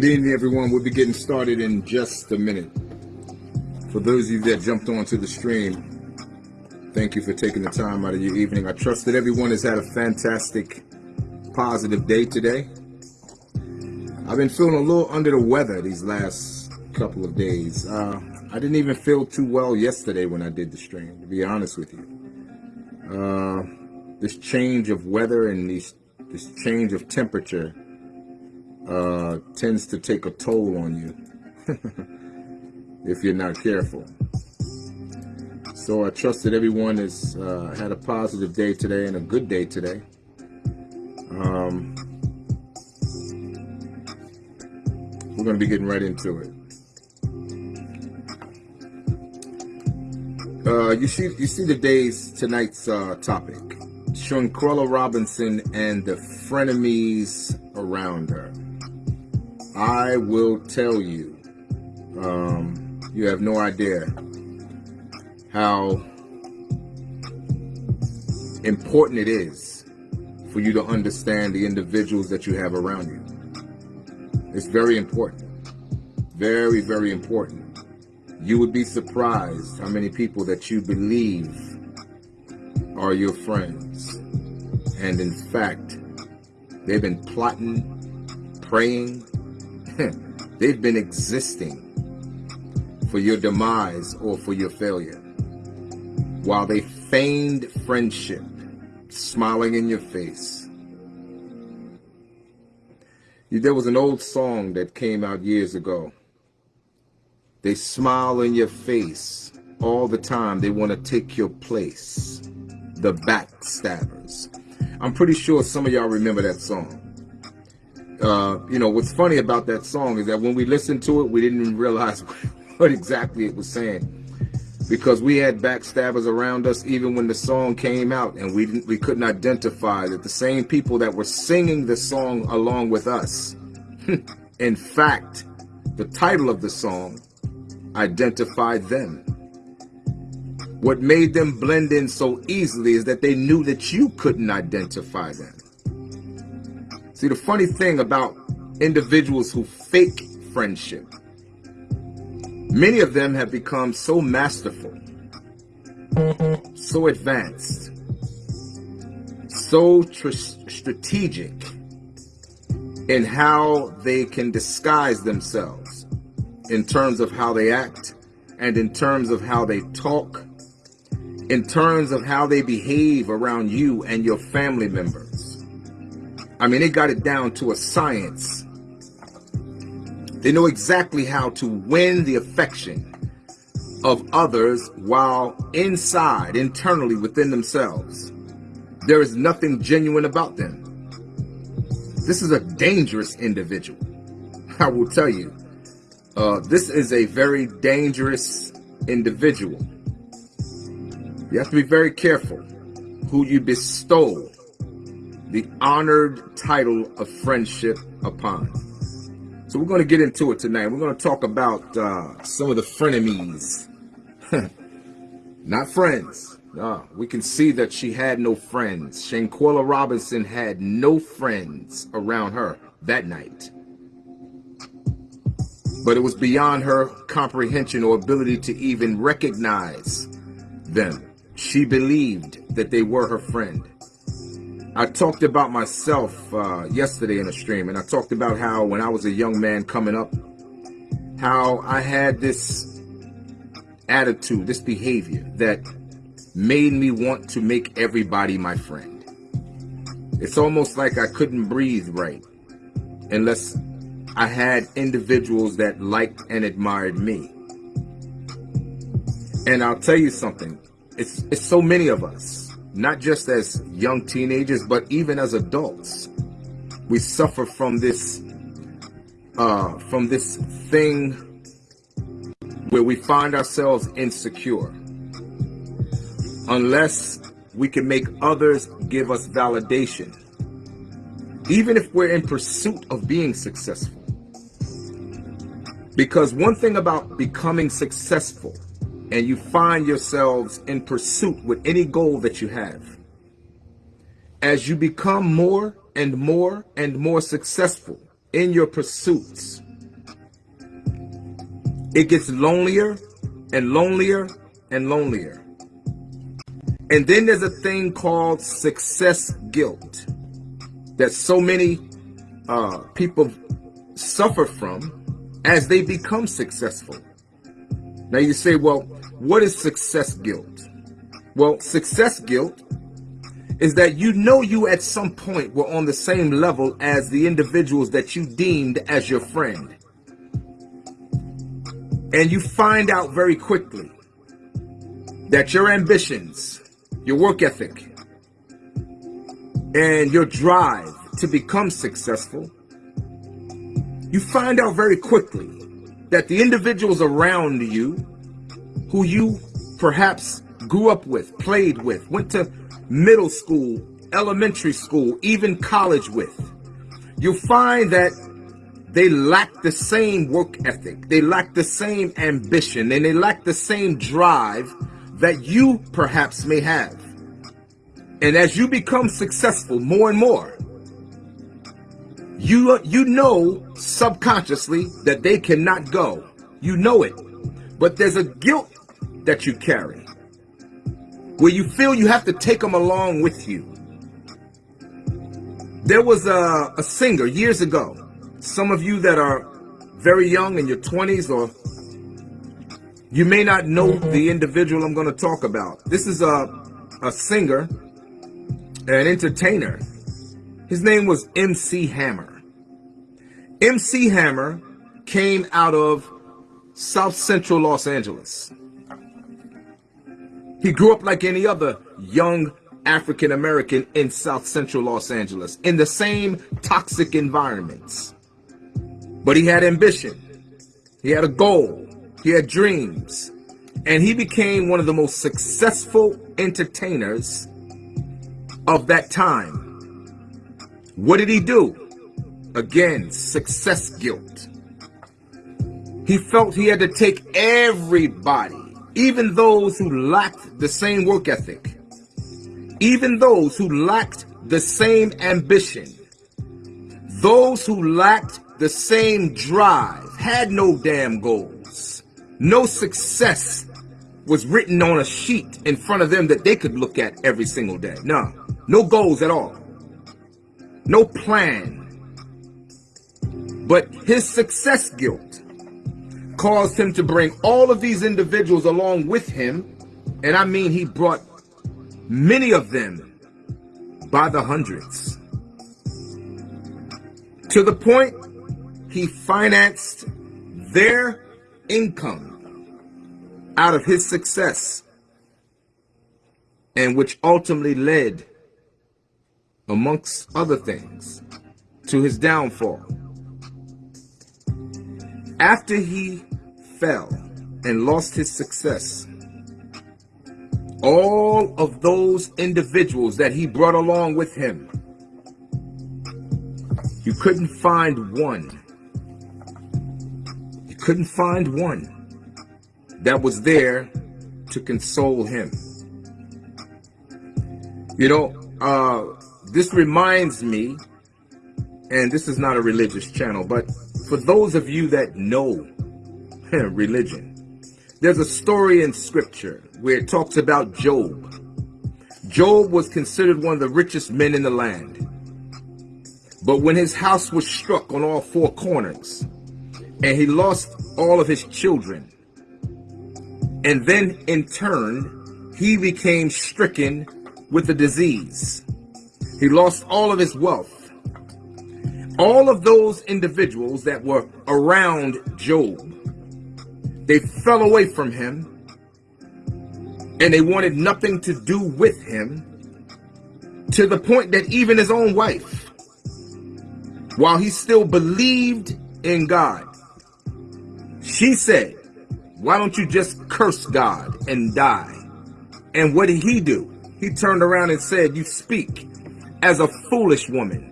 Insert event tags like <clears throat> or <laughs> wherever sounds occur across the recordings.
Good evening, everyone. We'll be getting started in just a minute. For those of you that jumped onto the stream, thank you for taking the time out of your evening. I trust that everyone has had a fantastic, positive day today. I've been feeling a little under the weather these last couple of days. Uh, I didn't even feel too well yesterday when I did the stream, to be honest with you. Uh, this change of weather and these, this change of temperature uh, tends to take a toll on you <laughs> if you're not careful. So I trust that everyone has uh, had a positive day today and a good day today. Um, we're going to be getting right into it. Uh, you see, you see the day's tonight's uh, topic: Shanquella Robinson and the frenemies around her. I will tell you, um, you have no idea how important it is for you to understand the individuals that you have around you. It's very important. Very, very important. You would be surprised how many people that you believe are your friends. And in fact, they've been plotting, praying, they've been existing for your demise or for your failure. While they feigned friendship, smiling in your face. There was an old song that came out years ago. They smile in your face all the time. They want to take your place. The backstabbers. I'm pretty sure some of y'all remember that song uh, you know, what's funny about that song is that when we listened to it, we didn't even realize <laughs> what exactly it was saying. Because we had backstabbers around us even when the song came out and we didn't we couldn't identify that the same people that were singing the song along with us. <laughs> in fact, the title of the song identified them. What made them blend in so easily is that they knew that you couldn't identify them. See, the funny thing about individuals who fake friendship, many of them have become so masterful, so advanced, so strategic in how they can disguise themselves in terms of how they act and in terms of how they talk, in terms of how they behave around you and your family members. I mean, they got it down to a science. They know exactly how to win the affection of others while inside, internally within themselves, there is nothing genuine about them. This is a dangerous individual. I will tell you, uh, this is a very dangerous individual. You have to be very careful who you bestow the honored title of friendship upon. So we're going to get into it tonight. We're going to talk about uh, some of the frenemies. <laughs> Not friends. No, we can see that she had no friends. Shanquella Robinson had no friends around her that night. But it was beyond her comprehension or ability to even recognize them. She believed that they were her friend. I talked about myself uh, yesterday in a stream, and I talked about how when I was a young man coming up, how I had this attitude, this behavior that made me want to make everybody my friend. It's almost like I couldn't breathe right unless I had individuals that liked and admired me. And I'll tell you something, it's, it's so many of us not just as young teenagers, but even as adults. We suffer from this, uh, from this thing where we find ourselves insecure. Unless we can make others give us validation, even if we're in pursuit of being successful. Because one thing about becoming successful and you find yourselves in pursuit with any goal that you have. As you become more and more and more successful, in your pursuits, it gets lonelier and lonelier and lonelier. And then there's a thing called success guilt that so many uh, people suffer from as they become successful. Now you say, well, what is success guilt? Well, success guilt is that you know you at some point were on the same level as the individuals that you deemed as your friend. And you find out very quickly that your ambitions, your work ethic, and your drive to become successful, you find out very quickly that the individuals around you who you perhaps grew up with, played with, went to middle school, elementary school, even college with, you find that they lack the same work ethic, they lack the same ambition, and they lack the same drive that you perhaps may have. And as you become successful more and more, you, you know subconsciously that they cannot go. You know it. But there's a guilt that you carry where you feel you have to take them along with you. There was a, a singer years ago. Some of you that are very young in your 20s or you may not know mm-hmm. the individual I'm going to talk about. This is a, a singer, an entertainer. His name was MC Hammer. MC Hammer came out of South Central Los Angeles. He grew up like any other young African American in South Central Los Angeles in the same toxic environments. But he had ambition. He had a goal. He had dreams. And he became one of the most successful entertainers of that time. What did he do? Again, success guilt. He felt he had to take everybody even those who lacked the same work ethic, even those who lacked the same ambition, those who lacked the same drive, had no damn goals, no success was written on a sheet in front of them that they could look at every single day. No, no goals at all, no plan. But his success guilt caused him to bring all of these individuals along with him. And I mean, he brought many of them by the hundreds. To the point he financed their income out of his success and which ultimately led, amongst other things, to his downfall. After he fell and lost his success, all of those individuals that he brought along with him, you couldn't find one. You couldn't find one that was there to console him. You know, uh, this reminds me, and this is not a religious channel, but for those of you that know <laughs> religion. There's a story in scripture where it talks about Job. Job was considered one of the richest men in the land. But when his house was struck on all four corners and he lost all of his children, and then in turn, he became stricken with a disease. He lost all of his wealth. All of those individuals that were around Job they fell away from him and they wanted nothing to do with him to the point that even his own wife, while he still believed in God, she said, why don't you just curse God and die? And what did he do? He turned around and said, you speak as a foolish woman.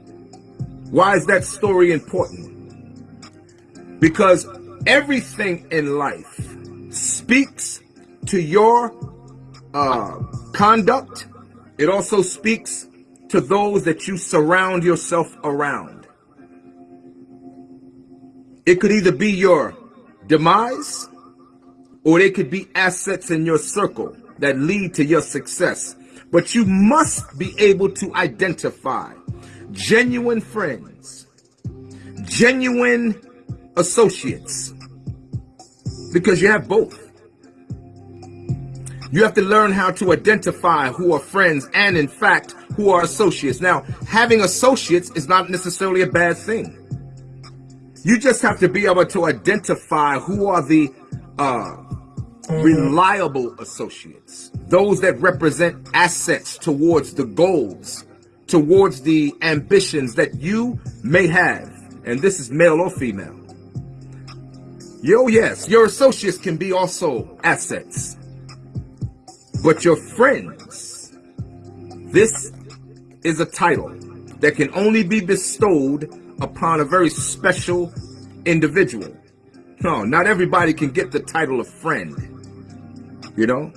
Why is that story important? Because everything in life speaks to your uh, conduct. It also speaks to those that you surround yourself around. It could either be your demise or they could be assets in your circle that lead to your success. But you must be able to identify genuine friends, genuine associates, because you have both. You have to learn how to identify who are friends and, in fact, who are associates. Now, having associates is not necessarily a bad thing. You just have to be able to identify who are the uh, reliable associates, those that represent assets towards the goals, towards the ambitions that you may have. And this is male or female. Yo, yes, your associates can be also assets. But your friends, this is a title that can only be bestowed upon a very special individual. No, not everybody can get the title of friend. You know?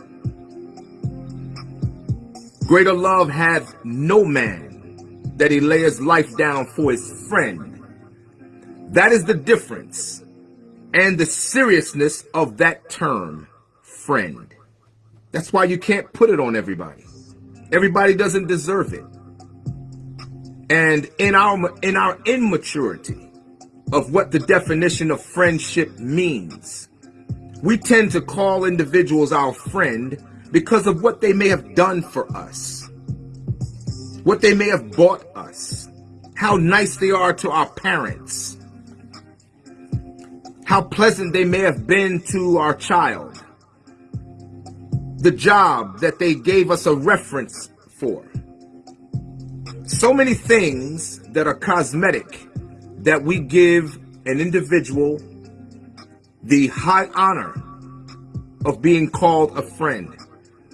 Greater love hath no man that he lay his life down for his friend. That is the difference and the seriousness of that term, friend. That's why you can't put it on everybody. Everybody doesn't deserve it. And in our in our immaturity of what the definition of friendship means, we tend to call individuals our friend because of what they may have done for us, what they may have bought us, how nice they are to our parents, how pleasant they may have been to our child, the job that they gave us a reference for. So many things that are cosmetic that we give an individual the high honor of being called a friend,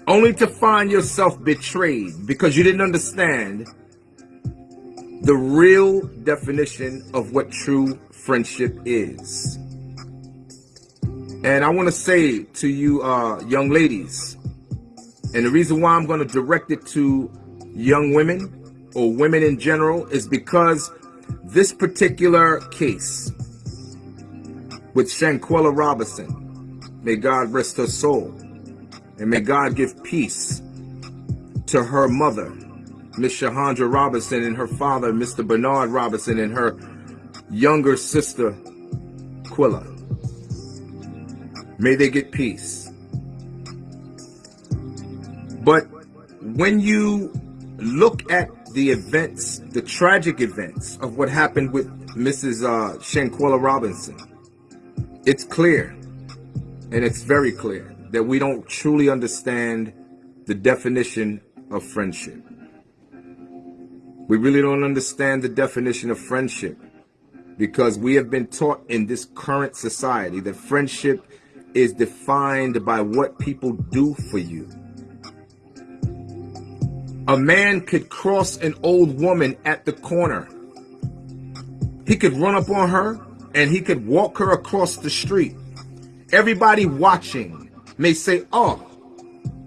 only to find yourself betrayed because you didn't understand the real definition of what true friendship is. And I want to say to you, uh, young ladies, and the reason why I'm going to direct it to young women or women in general is because this particular case with Shanquella Robinson, may God rest her soul, and may God give peace to her mother, Miss Shahandra Robinson, and her father, Mr. Bernard Robinson, and her younger sister, Quilla. May they get peace. But when you look at the events, the tragic events of what happened with Mrs. Uh, Shanquella Robinson, it's clear, and it's very clear, that we don't truly understand the definition of friendship. We really don't understand the definition of friendship because we have been taught in this current society that friendship is defined by what people do for you a man could cross an old woman at the corner. He could run up on her and he could walk her across the street. Everybody watching may say, oh,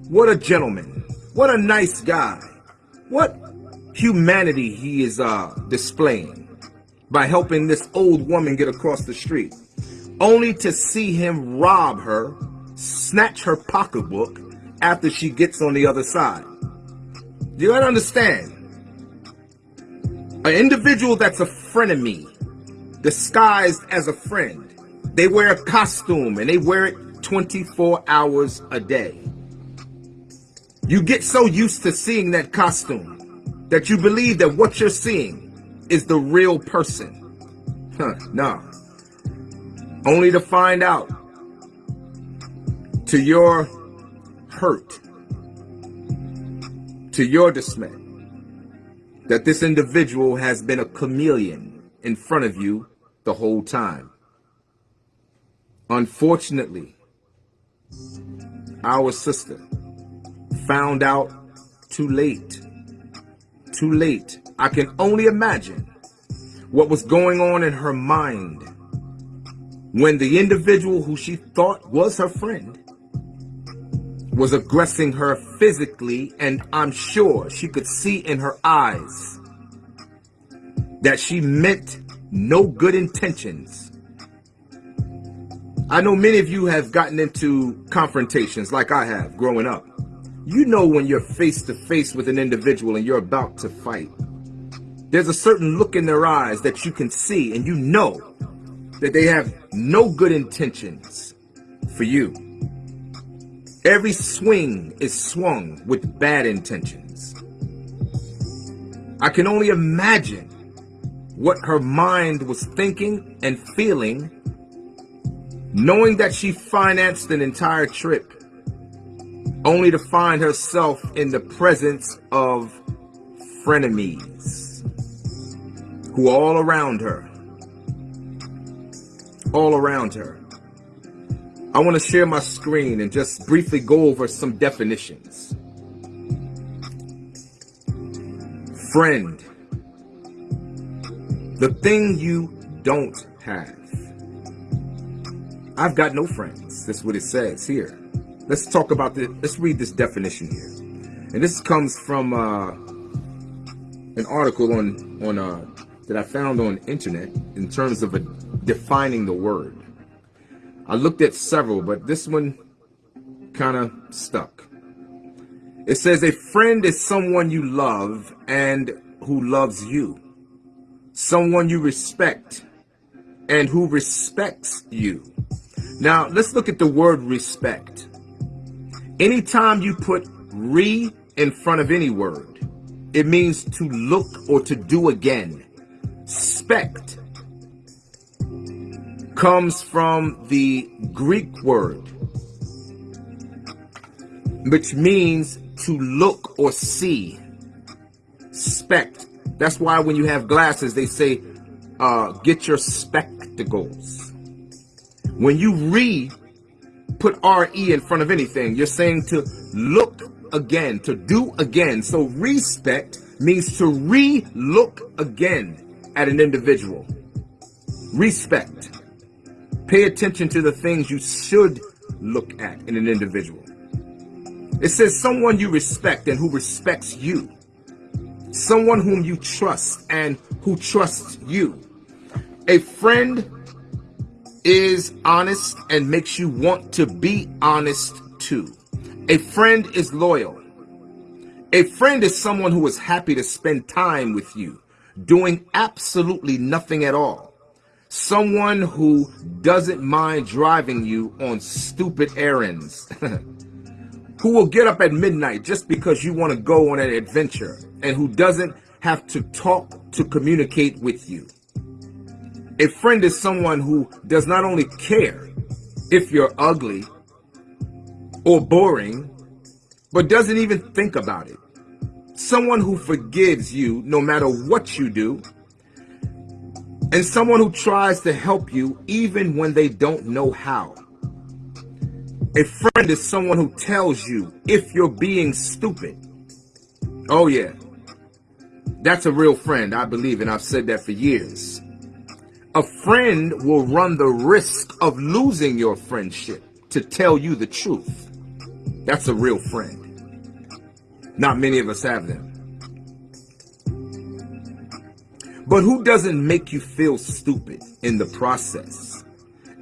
what a gentleman. What a nice guy. What humanity he is uh, displaying by helping this old woman get across the street. Only to see him rob her, snatch her pocketbook after she gets on the other side. Do you gotta understand. An individual that's a frenemy, disguised as a friend, they wear a costume and they wear it 24 hours a day. You get so used to seeing that costume that you believe that what you're seeing is the real person. Huh, no. Only to find out to your hurt to your dismay that this individual has been a chameleon in front of you the whole time. Unfortunately, our sister found out too late. Too late. I can only imagine what was going on in her mind when the individual who she thought was her friend was aggressing her physically, and I'm sure she could see in her eyes that she meant no good intentions I know many of you have gotten into confrontations like I have growing up. You know when you're face to face with an individual and you're about to fight. There's a certain look in their eyes that you can see and you know that they have no good intentions for you. Every swing is swung with bad intentions. I can only imagine what her mind was thinking and feeling, knowing that she financed an entire trip, only to find herself in the presence of frenemies who are all around her. All around her. I want to share my screen and just briefly go over some definitions. Friend. The thing you don't have. I've got no friends. That's what it says here. Let's talk about this. Let's read this definition here. And this comes from uh, an article on on uh, that I found on internet in terms of a, defining the word. I looked at several, but this one kind of stuck. It says a friend is someone you love and who loves you. Someone you respect and who respects you. Now, let's look at the word respect. Anytime you put re in front of any word, it means to look or to do again Spect comes from the Greek word, which means to look or see. Spect. That's why when you have glasses, they say, uh, get your spectacles. When you re put R-E in front of anything, you're saying to look again, to do again. So respect means to re-look again at an individual. Respect. Pay attention to the things you should look at in an individual. It says someone you respect and who respects you. Someone whom you trust and who trusts you. A friend is honest and makes you want to be honest too. A friend is loyal. A friend is someone who is happy to spend time with you doing absolutely nothing at all. Someone who doesn't mind driving you on stupid errands. <laughs> who will get up at midnight just because you want to go on an adventure and who doesn't have to talk to communicate with you. A friend is someone who does not only care if you're ugly or boring, but doesn't even think about it someone who forgives you no matter what you do, and someone who tries to help you even when they don't know how. A friend is someone who tells you if you're being stupid. Oh yeah, that's a real friend, I believe, and I've said that for years. A friend will run the risk of losing your friendship to tell you the truth. That's a real friend. Not many of us have them. But who doesn't make you feel stupid in the process?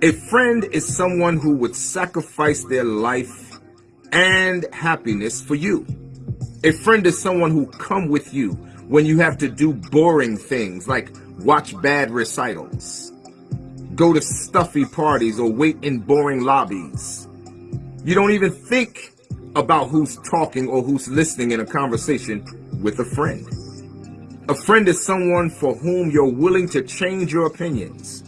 A friend is someone who would sacrifice their life and happiness for you. A friend is someone who come with you when you have to do boring things like watch bad recitals, go to stuffy parties or wait in boring lobbies. You don't even think about who's talking or who's listening in a conversation with a friend. A friend is someone for whom you're willing to change your opinions.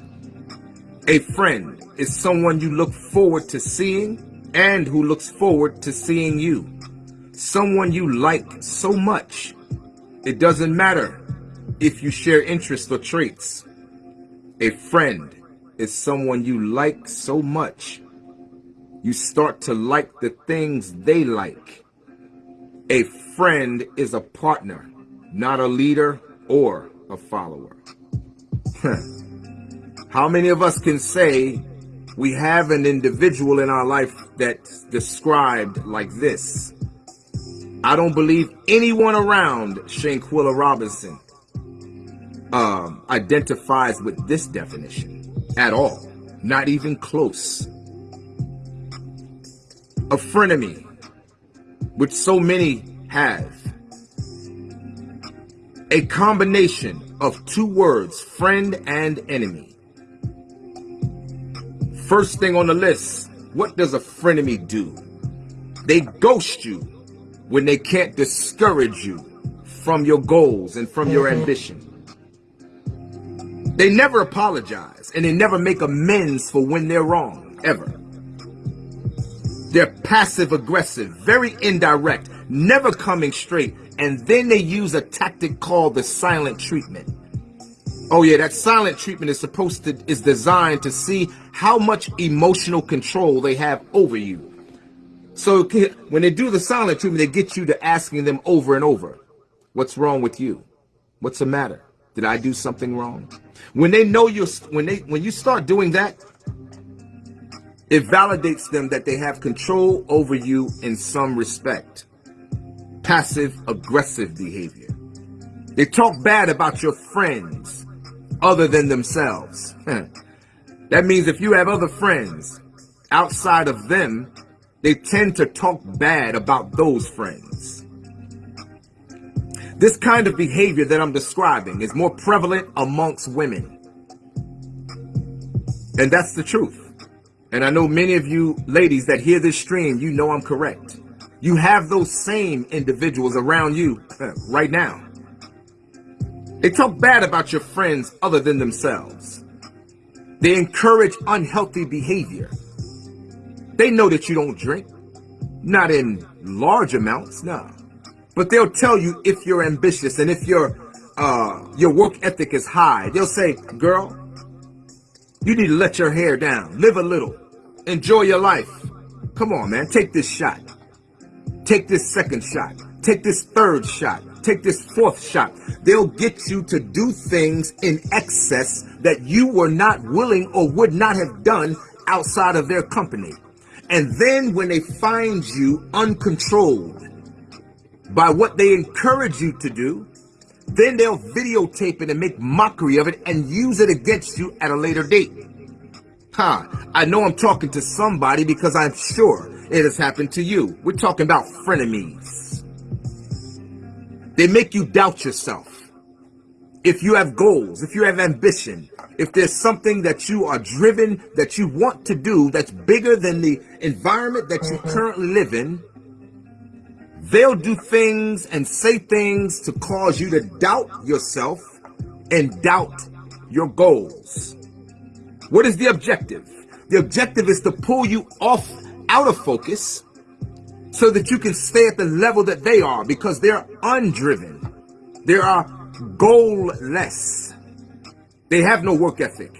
A friend is someone you look forward to seeing and who looks forward to seeing you. Someone you like so much. It doesn't matter if you share interests or traits. A friend is someone you like so much you start to like the things they like. A friend is a partner, not a leader or a follower. <laughs> How many of us can say we have an individual in our life that's described like this? I don't believe anyone around Shanquella Robinson um, identifies with this definition at all. Not even close. A frenemy, which so many have. A combination of two words, friend and enemy. First thing on the list, what does a frenemy do? They ghost you when they can't discourage you from your goals and from your ambition. They never apologize and they never make amends for when they're wrong, ever. They're passive aggressive, very indirect, never coming straight, and then they use a tactic called the silent treatment. Oh yeah, that silent treatment is supposed to, is designed to see how much emotional control they have over you. So when they do the silent treatment, they get you to asking them over and over, what's wrong with you? What's the matter? Did I do something wrong? When they know you're, when they, when you start doing that, it validates them that they have control over you in some respect. Passive aggressive behavior. They talk bad about your friends other than themselves. that means if you have other friends outside of them, they tend to talk bad about those friends. This kind of behavior that I'm describing is more prevalent amongst women. And that's the truth. And I know many of you ladies that hear this stream, you know I'm correct. You have those same individuals around you <laughs> right now. They talk bad about your friends other than themselves. They encourage unhealthy behavior. They know that you don't drink. Not in large amounts, no. But they'll tell you if you're ambitious and if your uh, your work ethic is high. They'll say, girl, you need to let your hair down, live a little, enjoy your life. Come on, man, take this shot. Take this second shot. Take this third shot. Take this fourth shot. They'll get you to do things in excess that you were not willing or would not have done outside of their company. And then when they find you uncontrolled, by what they encourage you to do, then they'll videotape it and make mockery of it and use it against you at a later date. Huh, I know I'm talking to somebody because I'm sure it has happened to you. We're talking about frenemies. They make you doubt yourself. If you have goals, if you have ambition, if there's something that you are driven, that you want to do, that's bigger than the environment that you mm-hmm. currently live in, They'll do things and say things to cause you to doubt yourself and doubt your goals. What is the objective? The objective is to pull you off out of focus so that you can stay at the level that they are because they're undriven. They are goalless. They have no work ethic.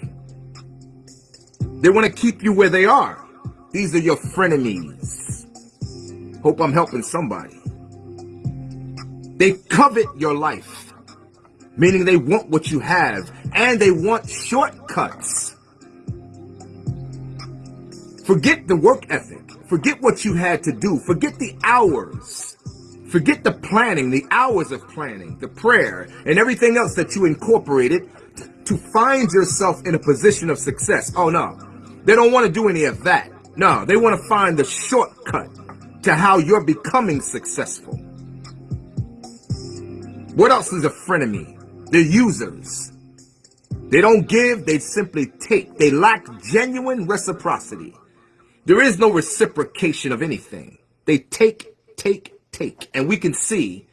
They want to keep you where they are. These are your frenemies. Hope I'm helping somebody. They covet your life, meaning they want what you have and they want shortcuts. Forget the work ethic. Forget what you had to do. Forget the hours. Forget the planning, the hours of planning, the prayer, and everything else that you incorporated to find yourself in a position of success. Oh no, they don't want to do any of that. No, they want to find the shortcut to how you're becoming successful. What else is a frenemy? They're users. They don't give, they simply take. They lack genuine reciprocity. There is no reciprocation of anything. They take, take, take. And we can see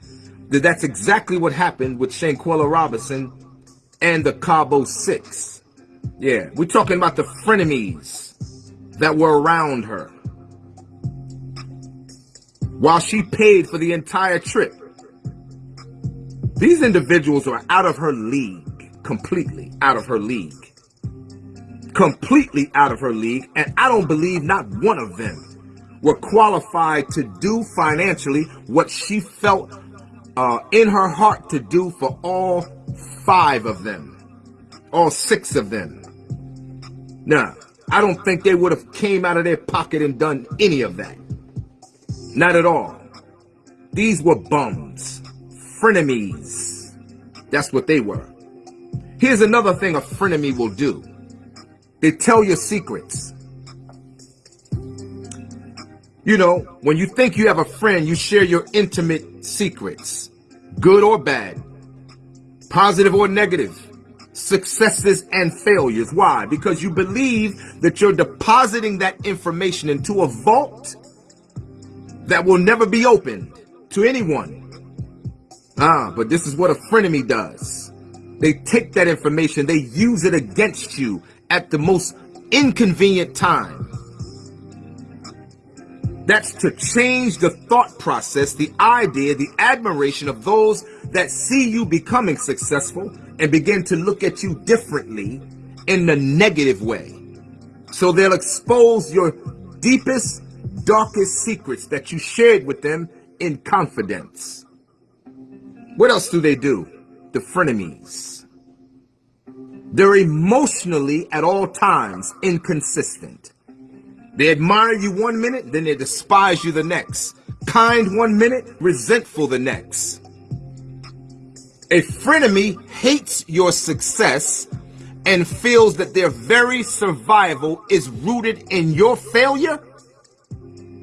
that that's exactly what happened with Shanquella Robinson and the Cabo Six. Yeah, we're talking about the frenemies that were around her. While she paid for the entire trip, these individuals are out of her league, completely out of her league. Completely out of her league, and I don't believe not one of them were qualified to do financially what she felt uh, in her heart to do for all five of them, all six of them. Now, I don't think they would have came out of their pocket and done any of that. Not at all. These were bums frenemies. That's what they were. Here's another thing a frenemy will do. They tell your secrets. You know, when you think you have a friend, you share your intimate secrets, good or bad, positive or negative, successes and failures. Why? Because you believe that you're depositing that information into a vault that will never be opened to anyone. Ah, but this is what a frenemy does. They take that information, they use it against you at the most inconvenient time. That's to change the thought process, the idea, the admiration of those that see you becoming successful and begin to look at you differently in the negative way. So they'll expose your deepest, darkest secrets that you shared with them in confidence. What else do they do? The frenemies. They're emotionally at all times inconsistent. They admire you one minute, then they despise you the next. Kind one minute, resentful the next. A frenemy hates your success and feels that their very survival is rooted in your failure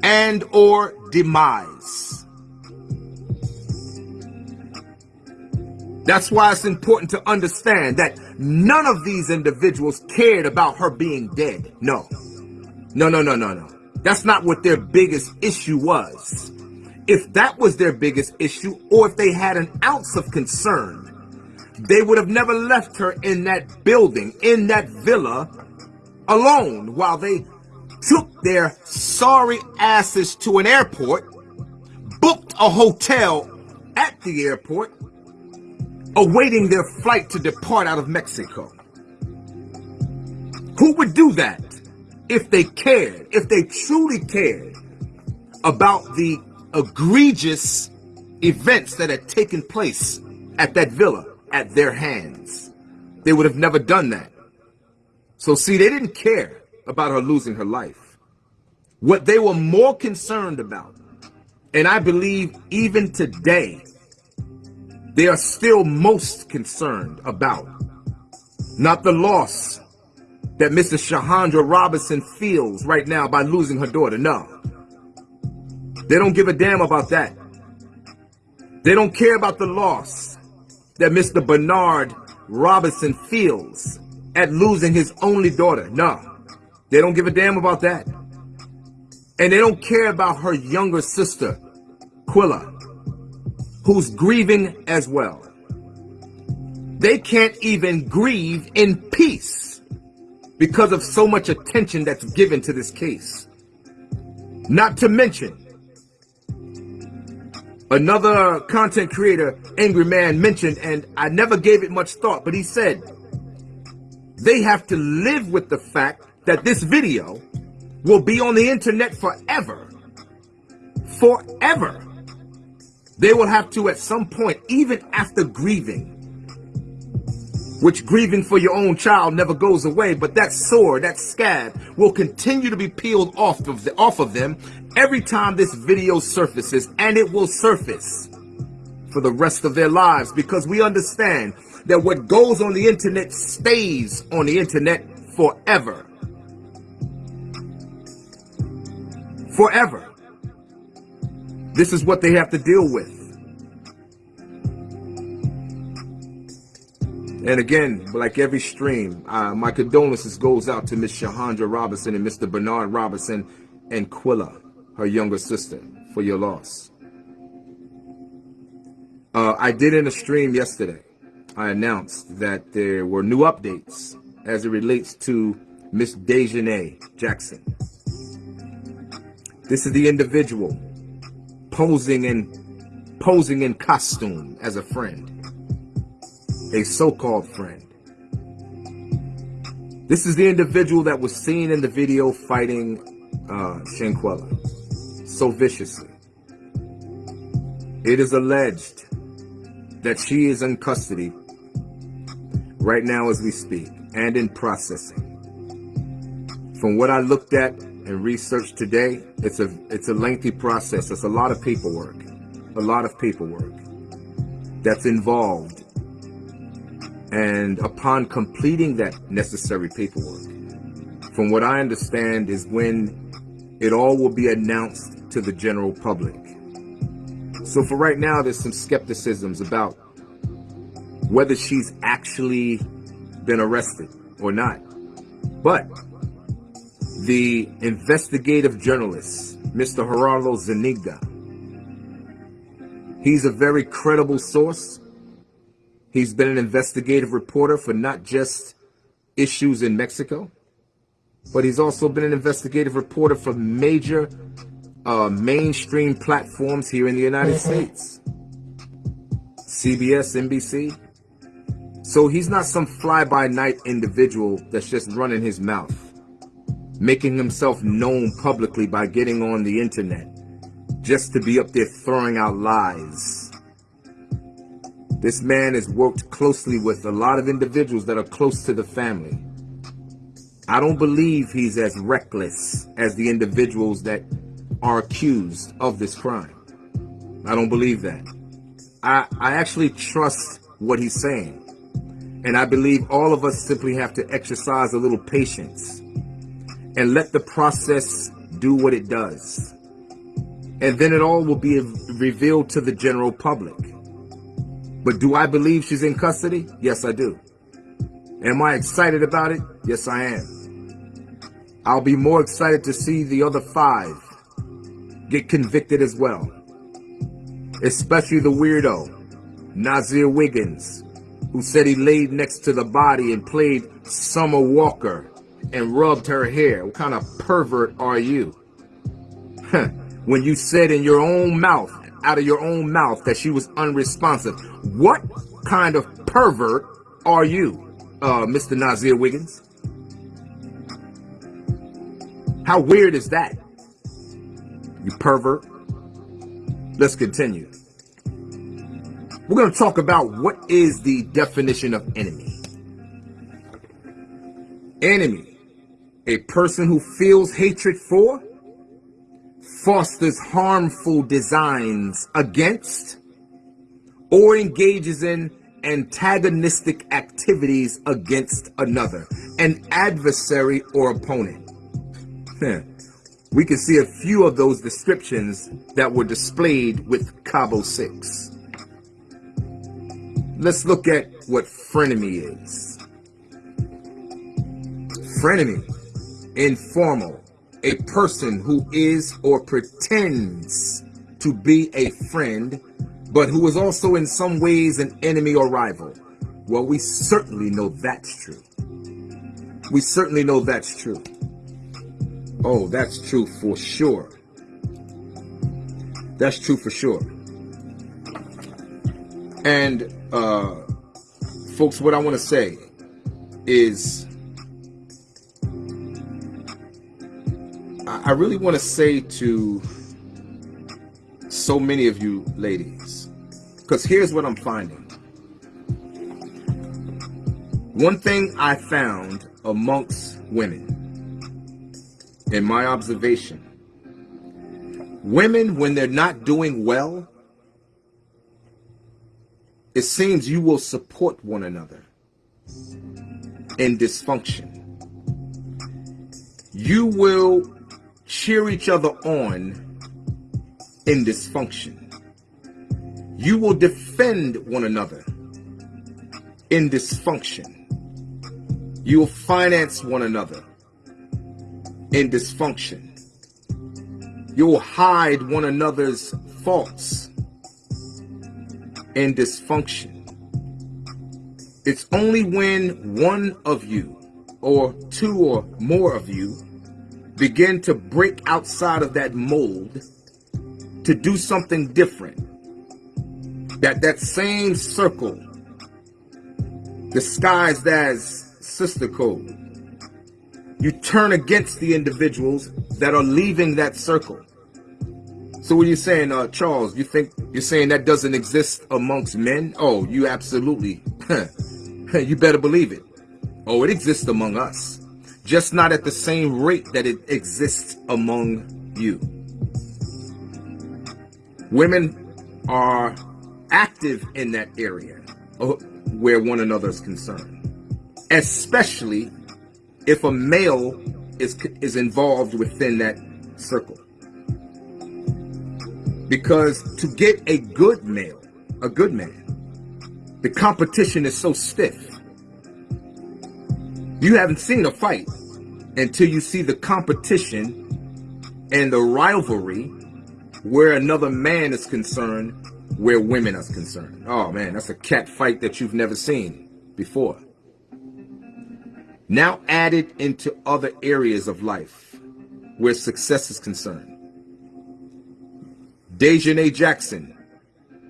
and or demise. That's why it's important to understand that none of these individuals cared about her being dead. No. No, no, no, no, no. That's not what their biggest issue was. If that was their biggest issue, or if they had an ounce of concern, they would have never left her in that building, in that villa, alone while they took their sorry asses to an airport, booked a hotel at the airport, awaiting their flight to depart out of Mexico. Who would do that? if they cared, if they truly cared about the egregious events that had taken place at that villa at their hands. They would have never done that. So see, they didn't care about her losing her life. What they were more concerned about, and I believe even today, they are still most concerned about, not the loss that Mrs. Shahandra Robinson feels right now by losing her daughter. No. They don't give a damn about that. They don't care about the loss that Mr. Bernard Robinson feels at losing his only daughter. No. They don't give a damn about that. And they don't care about her younger sister, Quilla, who's grieving as well. They can't even grieve in peace because of so much attention that's given to this case. Not to mention, another content creator, Angry Man, mentioned, and I never gave it much thought, but he said, they have to live with the fact that this video will be on the internet forever. Forever. They will have to, at some point, even after grieving, which grieving for your own child never goes away, but that sore, that scab, will continue to be peeled off of, the, off of them every time this video surfaces, and it will surface for the rest of their lives because we understand that what goes on the internet stays on the internet forever. Forever. This is what they have to deal with. And again, like every stream, uh, my condolences goes out to Miss Shahandra Robinson and Mr. Bernard Robinson and Quilla, her younger sister, for your loss. Uh, I did in a stream yesterday, I announced that there were new updates as it relates to Miss Daejhanae Jackson. This is the individual posing in posing in costume as a friend a so-called friend. This is the individual that was seen in the video fighting uh, so viciously. It is alleged that she is in custody right now as we speak and in processing. From what I looked at and research today, it's a it's a lengthy process. It's a lot of paperwork, a lot of paperwork that's involved and upon completing that necessary paperwork, from what I understand, is when it all will be announced to the general public. So for right now, there's some skepticisms about whether she's actually been arrested or not. But the investigative journalist, Mr. Gerardo Zuniga, he's a very credible source. He's been an investigative reporter for not just issues in Mexico, but he's also been an investigative reporter for major uh, mainstream platforms here in the United States. CBS, NBC. So he's not some fly-by-night individual that's just running his mouth, making himself known publicly by getting on the internet, just to be up there throwing out lies. This man has worked closely with a lot of individuals that are close to the family. I don't believe he's as reckless as the individuals that are accused of this crime. I don't believe that. I, I actually trust what he's saying. And I believe all of us simply have to exercise a little patience and let the process do what it does. And then it all will be revealed to the general public. But do I believe she's in custody? Yes, I do. Am I excited about it? Yes, I am. I'll be more excited to see the other five get convicted as well. Especially the weirdo, Nazeer Wiggins, who said he laid next to the body and played Summer Walker and rubbed her hair. What kind of pervert are you? when you said in your own mouth, out of your own mouth, that she was unresponsive. What kind of pervert are you, uh, Mr. Nazeer Wiggins? How weird is that? you pervert. Let's continue. We're going to talk about what is the definition of enemy. Enemy, a person who feels hatred for, fosters harmful designs against, or engages in antagonistic activities against another, an adversary or opponent. we can see a few of those descriptions that were displayed with Cabo 6. Let's look at what frenemy is. Frenemy, informal, a person who is or pretends to be a friend, but who is also in some ways an enemy or rival. Well, we certainly know that's true. We certainly know that's true. Oh, that's true for sure. That's true for sure. And, uh, folks, what I want to say is I really want to say to so many of you ladies, because here's what I'm finding. One thing I found amongst women in my observation, women, when they're not doing well, it seems you will support one another in dysfunction. You will cheer each other on in dysfunction. You will defend one another in dysfunction. You will finance one another in dysfunction. You'll hide one another's faults in dysfunction. It's only when one of you or two or more of you begin to break outside of that mold to do something different that that same circle disguised as sister code you turn against the individuals that are leaving that circle. So what are you saying, uh, Charles? You think you're saying that doesn't exist amongst men? Oh, you absolutely. <laughs> you better believe it. Oh, it exists among us. Just not at the same rate that it exists among you. Women are active in that area uh, where one another is concerned. Especially if a male is is involved within that circle. Because to get a good male, a good man, the competition is so stiff. You haven't seen a fight until you see the competition and the rivalry where another man is concerned, where women are concerned. Oh man, that's a cat fight that you've never seen before. Now added into other areas of life where success is concerned. Daejhanae Jackson,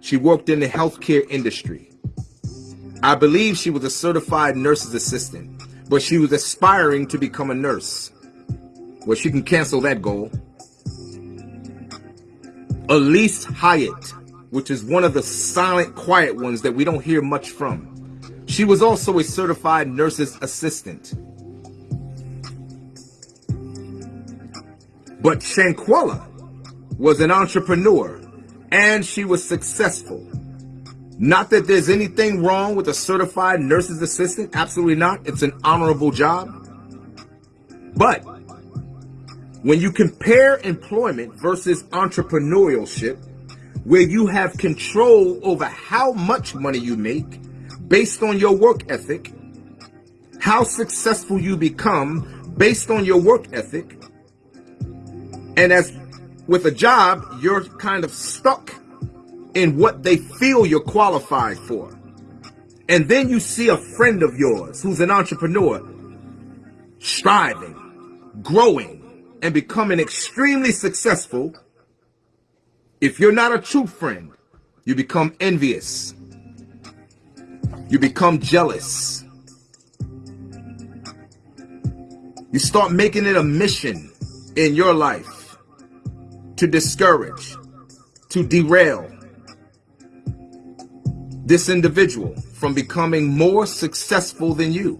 she worked in the healthcare industry. I believe she was a certified nurse's assistant, but she was aspiring to become a nurse. Well, she can cancel that goal. Alysse Hyatt, which is one of the silent, quiet ones that we don't hear much from. She was also a certified nurse's assistant. But Shanquella was an entrepreneur and she was successful. Not that there's anything wrong with a certified nurse's assistant. Absolutely not. It's an honorable job. But when you compare employment versus entrepreneurship, where you have control over how much money you make based on your work ethic, how successful you become based on your work ethic, and as with a job, you're kind of stuck in what they feel you're qualified for. And then you see a friend of yours who's an entrepreneur striving, growing, and becoming extremely successful, if you're not a true friend, you become envious. You become jealous. You start making it a mission in your life to discourage, to derail this individual from becoming more successful than you.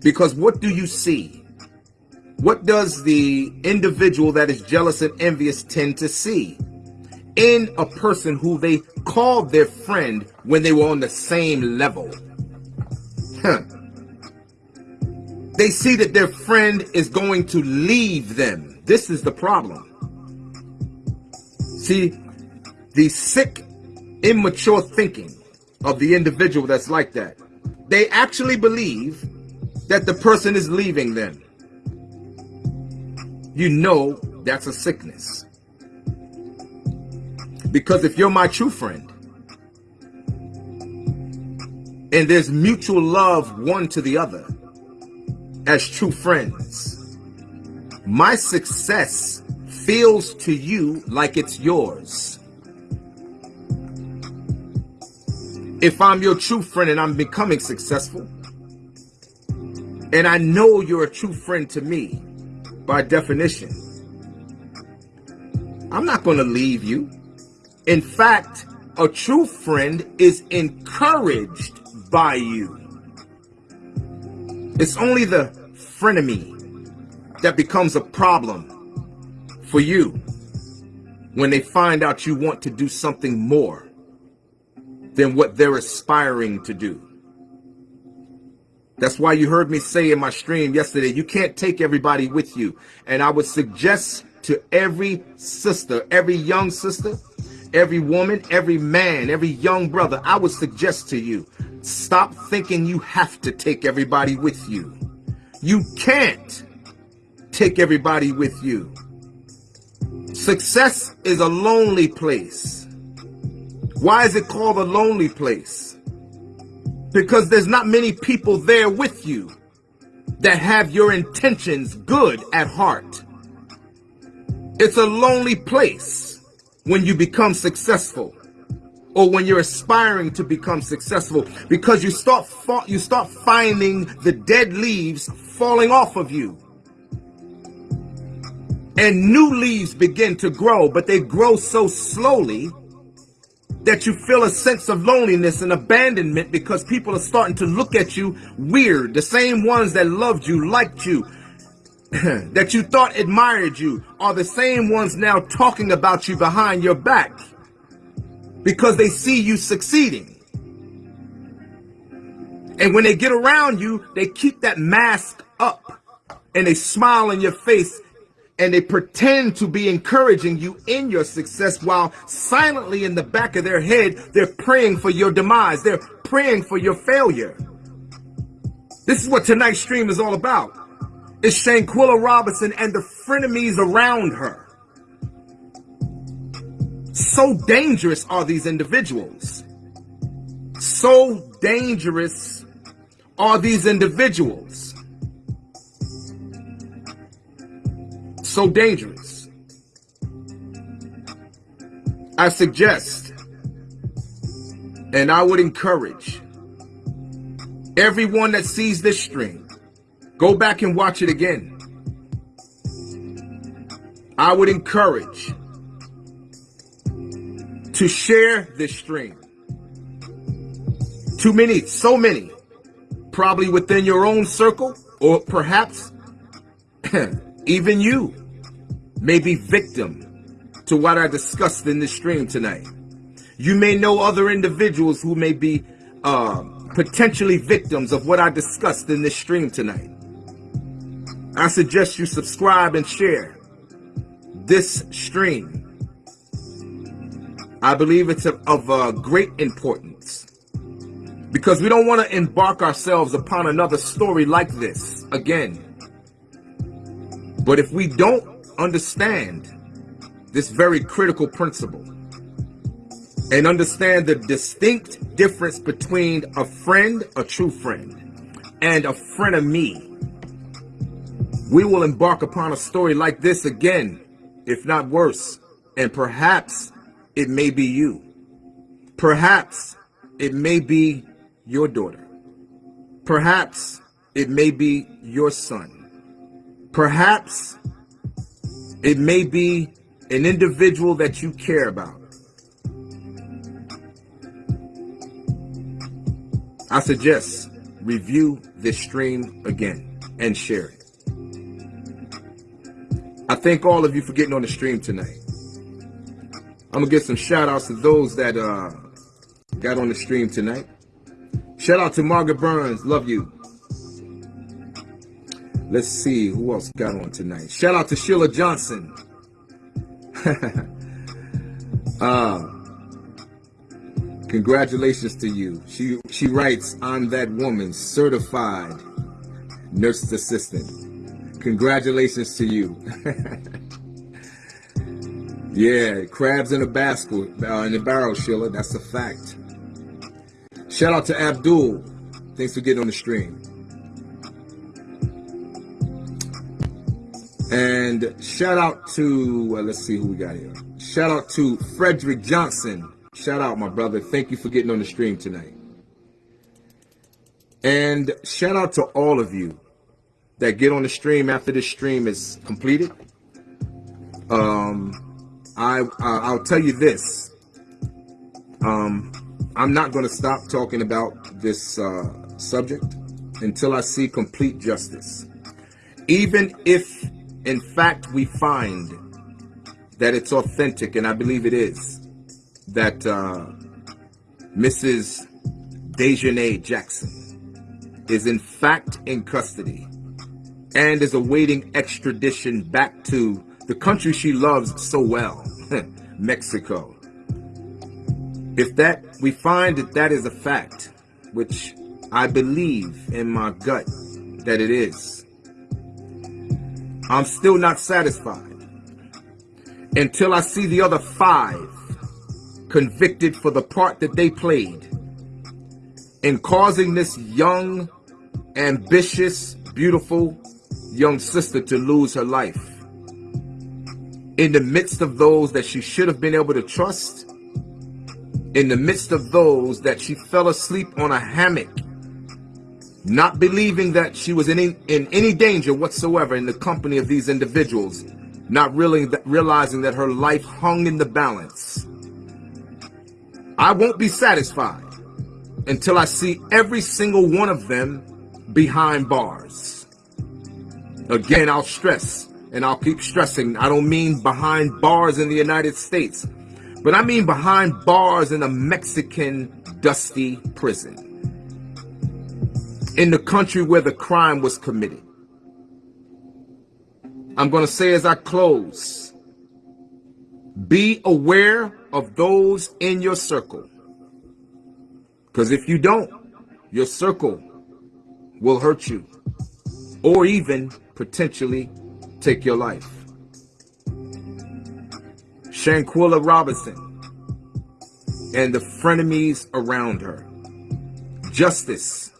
Because what do you see? What does the individual that is jealous and envious tend to see in a person who they called their friend when they were on the same level? Huh. They see that their friend is going to leave them. This is the problem. See, the sick, immature thinking of the individual that's like that, they actually believe that the person is leaving them you know that's a sickness. Because if you're my true friend, and there's mutual love one to the other as true friends, my success feels to you like it's yours. If I'm your true friend and I'm becoming successful, and I know you're a true friend to me, by definition. I'm not going to leave you. In fact, a true friend is encouraged by you. It's only the frenemy that becomes a problem for you when they find out you want to do something more than what they're aspiring to do. That's why you heard me say in my stream yesterday, you can't take everybody with you. And I would suggest to every sister, every young sister, every woman, every man, every young brother, I would suggest to you, stop thinking you have to take everybody with you. You can't take everybody with you. Success is a lonely place. Why is it called a lonely place? because there's not many people there with you that have your intentions good at heart. It's a lonely place when you become successful or when you're aspiring to become successful because you start you start finding the dead leaves falling off of you and new leaves begin to grow but they grow so slowly that you feel a sense of loneliness and abandonment because people are starting to look at you weird. The same ones that loved you, liked you, <clears throat> that you thought admired you are the same ones now talking about you behind your back because they see you succeeding. And when they get around you, they keep that mask up and they smile in your face and they pretend to be encouraging you in your success while silently in the back of their head, they're praying for your demise. They're praying for your failure. This is what tonight's stream is all about. It's Shanquella Robinson and the frenemies around her. So dangerous are these individuals. So dangerous are these individuals. So dangerous. I suggest and I would encourage everyone that sees this stream, go back and watch it again. I would encourage to share this stream. Too many, so many, probably within your own circle, or perhaps <clears throat> even you may be victim to what I discussed in this stream tonight. You may know other individuals who may be uh, potentially victims of what I discussed in this stream tonight. I suggest you subscribe and share this stream. I believe it's of, of uh, great importance because we don't want to embark ourselves upon another story like this again. But if we don't understand this very critical principle and understand the distinct difference between a friend, a true friend, and a frenemy. we will embark upon a story like this again, if not worse. And perhaps it may be you. Perhaps it may be your daughter. Perhaps it may be your son. Perhaps it may be an individual that you care about. I suggest review this stream again and share it. I thank all of you for getting on the stream tonight. I'm gonna give some shout outs to those that uh, got on the stream tonight. Shout out to Margaret Burns, love you. Let's see who else got on tonight. Shout out to Sheila Johnson. <laughs> uh, congratulations to you. She she writes, I'm that woman, certified nurse assistant. Congratulations to you. <laughs> yeah, crabs in a basket, uh, in a barrel, Sheila. That's a fact. Shout out to Abdul. Thanks for getting on the stream. And shout out to, let's see who we got here. Shout out to Frederick Johnson. Shout out, my brother. Thank you for getting on the stream tonight. And shout out to all of you that get on the stream after this stream is completed. Um, I, I'll tell you this. Um, I'm not going to stop talking about this uh, subject until I see complete justice. Even if in fact, we find that it's authentic, and I believe it is, that uh, Mrs. Daejhanae Jackson is in fact in custody and is awaiting extradition back to the country she loves so well, <laughs> Mexico. If that, we find that that is a fact, which I believe in my gut that it is, I'm still not satisfied until I see the other five convicted for the part that they played in causing this young, ambitious, beautiful young sister to lose her life. In the midst of those that she should have been able to trust, in the midst of those that she fell asleep on a hammock not believing that she was in any, in any danger whatsoever in the company of these individuals, not really realizing that her life hung in the balance. I won't be satisfied until I see every single one of them behind bars. Again, I'll stress, and I'll keep stressing, I don't mean behind bars in the United States, but I mean behind bars in a Mexican dusty prison in the country where the crime was committed. I'm going to say as I close, be aware of those in your circle. Because if you don't, your circle will hurt you or even potentially take your life. Shanquella Robinson and the frenemies around her. Justice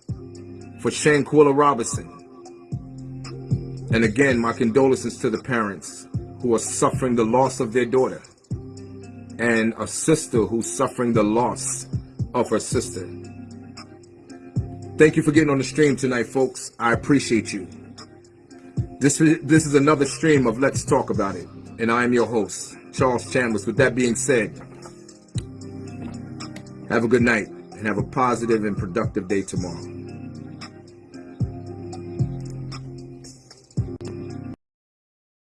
for Shanquella Robinson. And again, my condolences to the parents who are suffering the loss of their daughter and a sister who's suffering the loss of her sister. Thank you for getting on the stream tonight, folks. I appreciate you. This, this is another stream of Let's Talk About It. And I am your host, Charles Chambers. With that being said, have a good night and have a positive and productive day tomorrow.